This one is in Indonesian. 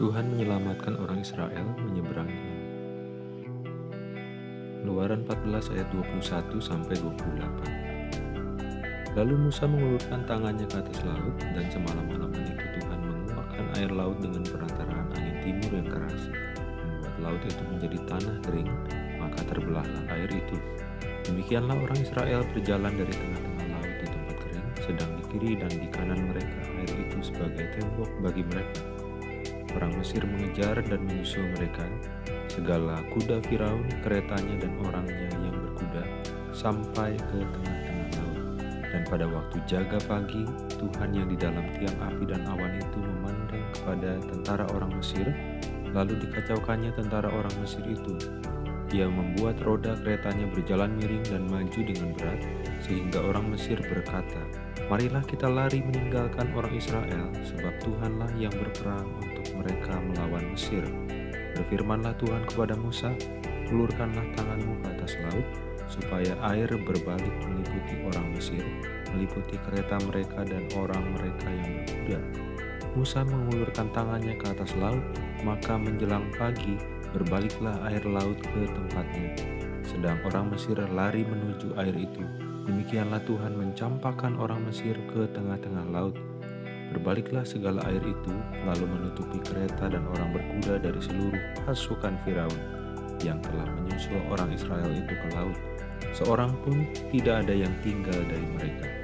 Tuhan menyelamatkan orang Israel menyeberangi laut. Luaran 14 ayat 21 sampai 28. Lalu Musa mengulurkan tangannya ke atas laut dan semalam-malaman itu Tuhan menguapkan air laut dengan perantaraan angin timur yang keras, membuat laut itu menjadi tanah kering, maka terbelahlah air itu. Demikianlah orang Israel berjalan dari tengah-tengah laut di tempat kering, sedang di kiri dan di kanan mereka air itu sebagai tembok bagi mereka Orang Mesir mengejar dan menyusul mereka, segala kuda Firaun, keretanya dan orangnya yang berkuda, sampai ke tengah-tengah laut. Dan pada waktu jaga pagi, Tuhan yang di dalam tiang api dan awan itu memandang kepada tentara orang Mesir, lalu dikacaukannya tentara orang Mesir itu. Ia membuat roda keretanya berjalan miring dan maju dengan berat, sehingga orang Mesir berkata, Marilah kita lari meninggalkan orang Israel, sebab Tuhanlah yang berperang mereka melawan Mesir. Berfirmanlah Tuhan kepada Musa, ulurkanlah tanganmu ke atas laut, supaya air berbalik meliputi orang Mesir, meliputi kereta mereka dan orang mereka yang berkuda. Musa mengulurkan tangannya ke atas laut, maka menjelang pagi berbaliklah air laut ke tempatnya. Sedang orang Mesir lari menuju air itu, Demikianlah Tuhan mencampakkan orang Mesir ke tengah-tengah laut. Berbaliklah segala air itu, lalu menutupi kereta dan orang berkuda dari seluruh pasukan Firaun yang telah menyusul orang Israel itu ke laut. Seorang pun tidak ada yang tinggal dari mereka.